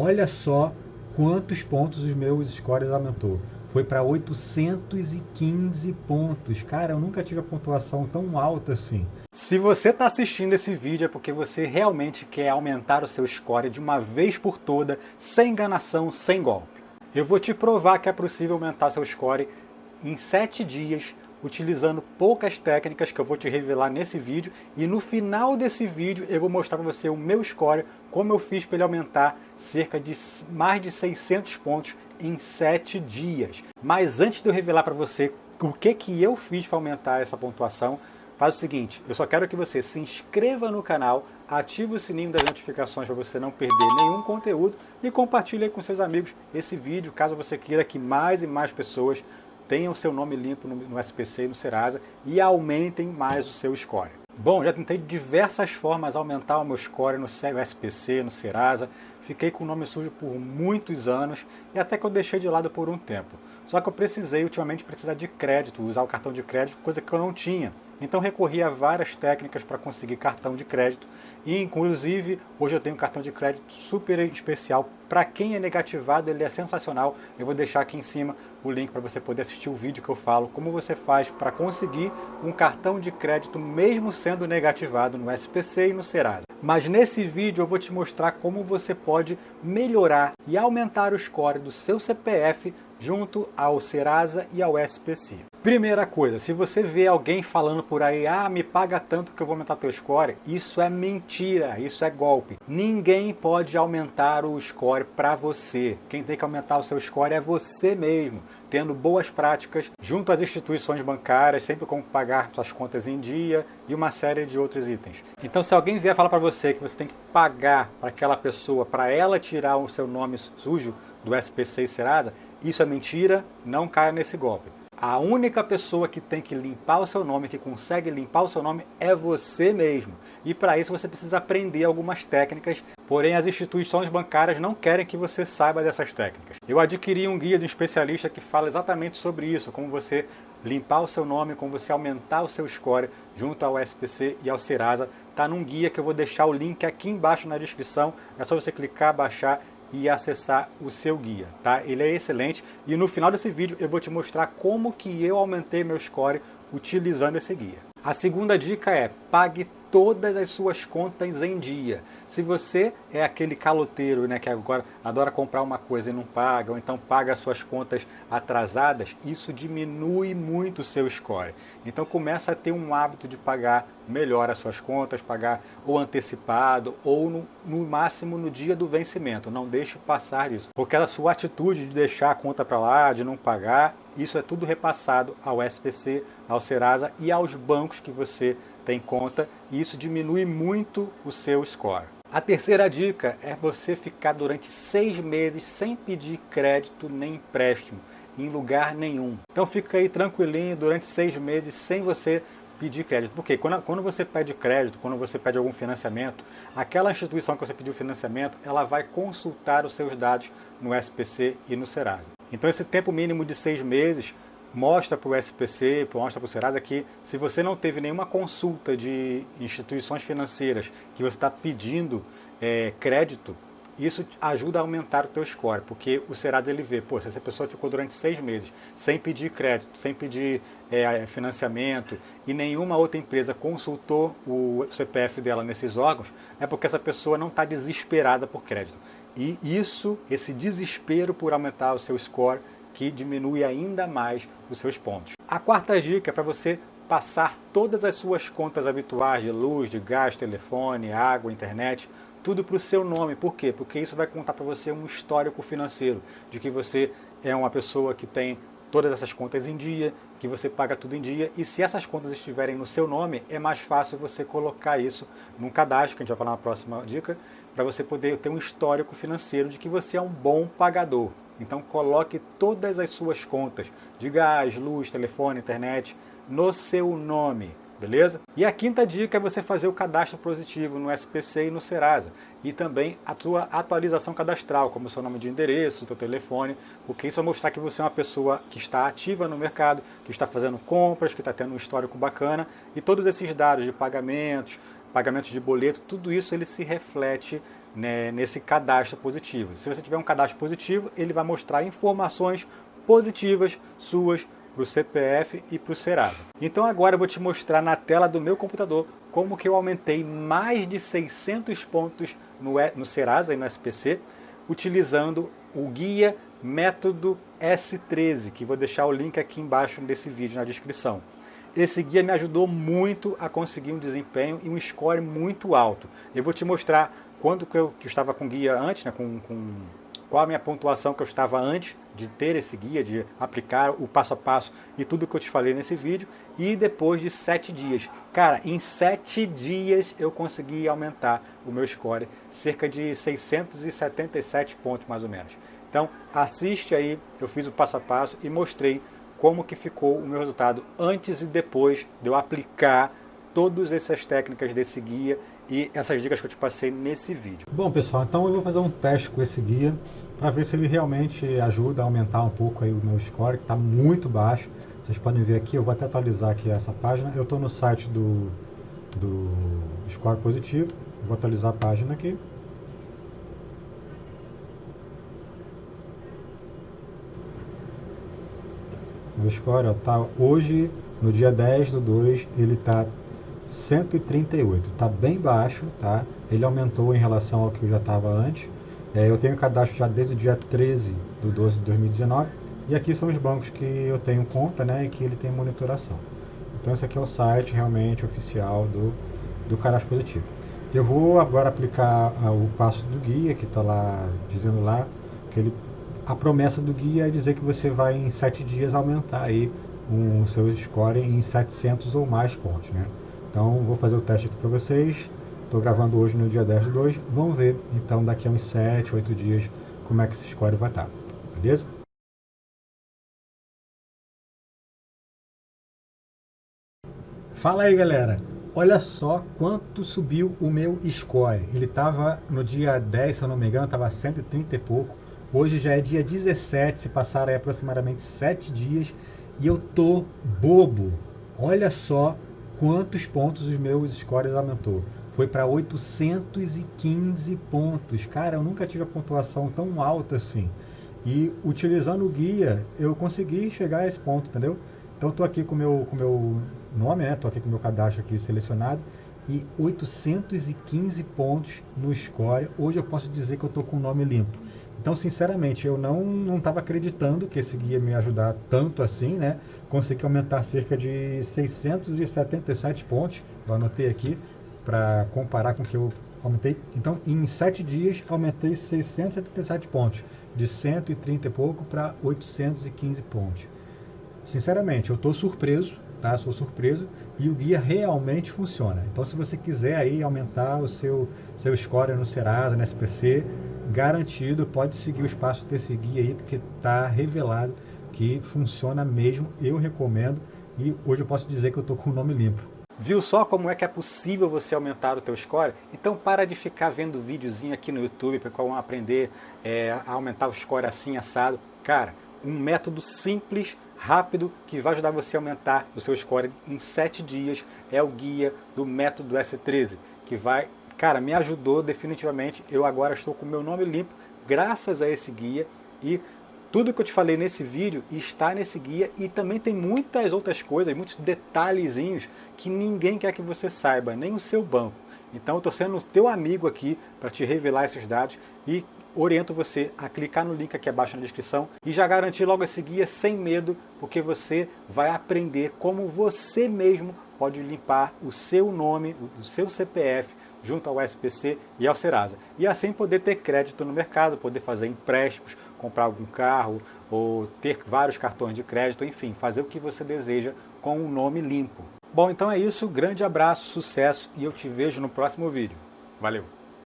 Olha só quantos pontos os meus scores aumentou. Foi para 815 pontos. Cara, eu nunca tive a pontuação tão alta assim. Se você está assistindo esse vídeo é porque você realmente quer aumentar o seu score de uma vez por toda, sem enganação, sem golpe. Eu vou te provar que é possível aumentar seu score em 7 dias, utilizando poucas técnicas que eu vou te revelar nesse vídeo. E no final desse vídeo eu vou mostrar para você o meu score, como eu fiz para ele aumentar cerca de mais de 600 pontos em 7 dias. Mas antes de eu revelar para você o que, que eu fiz para aumentar essa pontuação, faz o seguinte, eu só quero que você se inscreva no canal, ative o sininho das notificações para você não perder nenhum conteúdo e compartilhe com seus amigos esse vídeo, caso você queira que mais e mais pessoas tenham seu nome limpo no, SPC e no Serasa e aumentem mais o seu score. Bom, já tentei diversas formas aumentar o meu score no SPC, no Serasa, fiquei com o nome sujo por muitos anos e até que eu deixei de lado por um tempo. Só que eu precisei ultimamente precisar de crédito, usar o cartão de crédito, coisa que eu não tinha. Então recorri a várias técnicas para conseguir cartão de crédito e inclusive hoje eu tenho um cartão de crédito super especial. Para quem é negativado ele é sensacional. Eu vou deixar aqui em cima o link para você poder assistir o vídeo que eu falo como você faz para conseguir um cartão de crédito mesmo sendo negativado no SPC e no Serasa. Mas nesse vídeo eu vou te mostrar como você pode melhorar e aumentar o score do seu CPF junto ao Serasa e ao SPC. Primeira coisa, se você vê alguém falando por aí, ah, me paga tanto que eu vou aumentar teu score, isso é mentira, isso é golpe. Ninguém pode aumentar o score para você. Quem tem que aumentar o seu score é você mesmo, tendo boas práticas junto às instituições bancárias, sempre como pagar suas contas em dia e uma série de outros itens. Então se alguém vier falar para você que você tem que pagar para aquela pessoa, para ela tirar o seu nome sujo do SPC e Serasa, isso é mentira, não caia nesse golpe. A única pessoa que tem que limpar o seu nome, que consegue limpar o seu nome, é você mesmo. E para isso você precisa aprender algumas técnicas, porém as instituições bancárias não querem que você saiba dessas técnicas. Eu adquiri um guia de um especialista que fala exatamente sobre isso, como você limpar o seu nome, como você aumentar o seu score junto ao SPC e ao Serasa. Está num guia que eu vou deixar o link aqui embaixo na descrição, é só você clicar, baixar e acessar o seu guia, tá? Ele é excelente e no final desse vídeo eu vou te mostrar como que eu aumentei meu score utilizando esse guia. A segunda dica é pague todas as suas contas em dia. Se você é aquele caloteiro né, que agora adora comprar uma coisa e não paga, ou então paga as suas contas atrasadas, isso diminui muito o seu score. Então começa a ter um hábito de pagar melhor as suas contas, pagar ou antecipado, ou no, no máximo no dia do vencimento. Não deixe passar isso. Porque a sua atitude de deixar a conta para lá, de não pagar, isso é tudo repassado ao SPC, ao Serasa e aos bancos que você tem conta e isso diminui muito o seu score. A terceira dica é você ficar durante seis meses sem pedir crédito nem empréstimo em lugar nenhum. Então fica aí tranquilinho durante seis meses sem você pedir crédito. Porque quando, quando você pede crédito, quando você pede algum financiamento, aquela instituição que você pediu financiamento, ela vai consultar os seus dados no SPC e no Serasa. Então esse tempo mínimo de seis meses mostra para o SPC, mostra para o Serasa que se você não teve nenhuma consulta de instituições financeiras que você está pedindo é, crédito, isso ajuda a aumentar o teu score, porque o Serasa ele vê, pô, se essa pessoa ficou durante seis meses sem pedir crédito, sem pedir é, financiamento e nenhuma outra empresa consultou o CPF dela nesses órgãos, é porque essa pessoa não está desesperada por crédito. E isso, esse desespero por aumentar o seu score, que diminui ainda mais os seus pontos. A quarta dica é para você passar todas as suas contas habituais de luz, de gás, telefone, água, internet, tudo para o seu nome. Por quê? Porque isso vai contar para você um histórico financeiro, de que você é uma pessoa que tem todas essas contas em dia, que você paga tudo em dia, e se essas contas estiverem no seu nome, é mais fácil você colocar isso num cadastro, que a gente vai falar na próxima dica, para você poder ter um histórico financeiro de que você é um bom pagador. Então coloque todas as suas contas de gás, luz, telefone, internet no seu nome, beleza? E a quinta dica é você fazer o cadastro positivo no SPC e no Serasa. E também a tua atualização cadastral, como seu nome de endereço, seu telefone, porque isso vai mostrar que você é uma pessoa que está ativa no mercado, que está fazendo compras, que está tendo um histórico bacana. E todos esses dados de pagamentos, pagamentos de boleto, tudo isso ele se reflete né, nesse cadastro positivo. Se você tiver um cadastro positivo, ele vai mostrar informações positivas suas para o CPF e para o Serasa. Então agora eu vou te mostrar na tela do meu computador como que eu aumentei mais de 600 pontos no, no Serasa e no SPC utilizando o guia método S13, que vou deixar o link aqui embaixo desse vídeo na descrição. Esse guia me ajudou muito a conseguir um desempenho e um score muito alto. Eu vou te mostrar quando que eu, estava com guia antes, né, com, com qual a minha pontuação que eu estava antes de ter esse guia, de aplicar o passo a passo e tudo que eu te falei nesse vídeo, e depois de sete dias. Cara, em sete dias eu consegui aumentar o meu score, cerca de 677 pontos mais ou menos. Então assiste aí, eu fiz o passo a passo e mostrei como que ficou o meu resultado antes e depois de eu aplicar todas essas técnicas desse guia e essas dicas que eu te passei nesse vídeo. Bom pessoal, então eu vou fazer um teste com esse guia para ver se ele realmente ajuda a aumentar um pouco aí o meu score, que está muito baixo. Vocês podem ver aqui, eu vou até atualizar aqui essa página. Eu estou no site do, do score positivo, vou atualizar a página aqui. Score está hoje, no dia 10 do 2, ele está 138. Está bem baixo, tá? Ele aumentou em relação ao que eu já estava antes. É, eu tenho cadastro já desde o dia 13 do 12 de 2019. E aqui são os bancos que eu tenho conta, né? E que ele tem monitoração. Então esse aqui é o site realmente oficial do, do cadastro positivo. Eu vou agora aplicar ah, o passo do guia, que está lá, dizendo lá, que ele, a promessa do guia é dizer que você vai em 7 dias aumentar aí o seu score em 700 ou mais pontos, né? Então vou fazer o teste aqui para vocês. Estou gravando hoje no dia 10 de 2. Vamos ver então daqui a uns 7, 8 dias como é que esse score vai estar. Tá, beleza? Fala aí galera, olha só quanto subiu o meu score. Ele estava no dia 10, se eu não me engano, estava 130 e pouco. Hoje já é dia 17, se passaram aproximadamente 7 dias e eu tô bobo. Olha só quantos pontos os meus scores aumentou. Foi para 815 pontos. Cara, eu nunca tive a pontuação tão alta assim. E utilizando o guia, eu consegui chegar a esse ponto, entendeu? Então estou aqui com meu, com meu nome, né? Estou aqui com meu cadastro aqui selecionado e 815 pontos no score. Hoje eu posso dizer que eu estou com o nome limpo. Então, sinceramente, eu não estava acreditando que esse guia me ajudar tanto assim, né? Consegui aumentar cerca de 677 pontos, eu anotei aqui, para comparar com o que eu aumentei. Então, em 7 dias, aumentei 677 pontos, de 130 e pouco para 815 pontos. Sinceramente, eu estou surpreso, tá? Sou surpreso e o guia realmente funciona. Então, se você quiser aí aumentar o seu, seu score no Serasa, no SPC, garantido, pode seguir os passos desse guia aí, porque está revelado que funciona mesmo, eu recomendo e hoje eu posso dizer que eu estou com o nome limpo. Viu só como é que é possível você aumentar o teu score? Então para de ficar vendo videozinho aqui no YouTube para qual aprender é, a aumentar o score assim, assado. Cara, um método simples, rápido, que vai ajudar você a aumentar o seu score em 7 dias é o guia do método S13, que vai Cara, me ajudou definitivamente. Eu agora estou com meu nome limpo graças a esse guia e tudo que eu te falei nesse vídeo está nesse guia e também tem muitas outras coisas, muitos detalhezinhos que ninguém quer que você saiba, nem o seu banco. Então eu estou sendo teu amigo aqui para te revelar esses dados e oriento você a clicar no link aqui abaixo na descrição e já garantir logo esse guia sem medo, porque você vai aprender como você mesmo pode limpar o seu nome, o seu CPF, junto ao SPC e ao Serasa. E assim poder ter crédito no mercado, poder fazer empréstimos, comprar algum carro ou ter vários cartões de crédito, enfim, fazer o que você deseja com um nome limpo. Bom, então é isso, grande abraço, sucesso e eu te vejo no próximo vídeo. Valeu!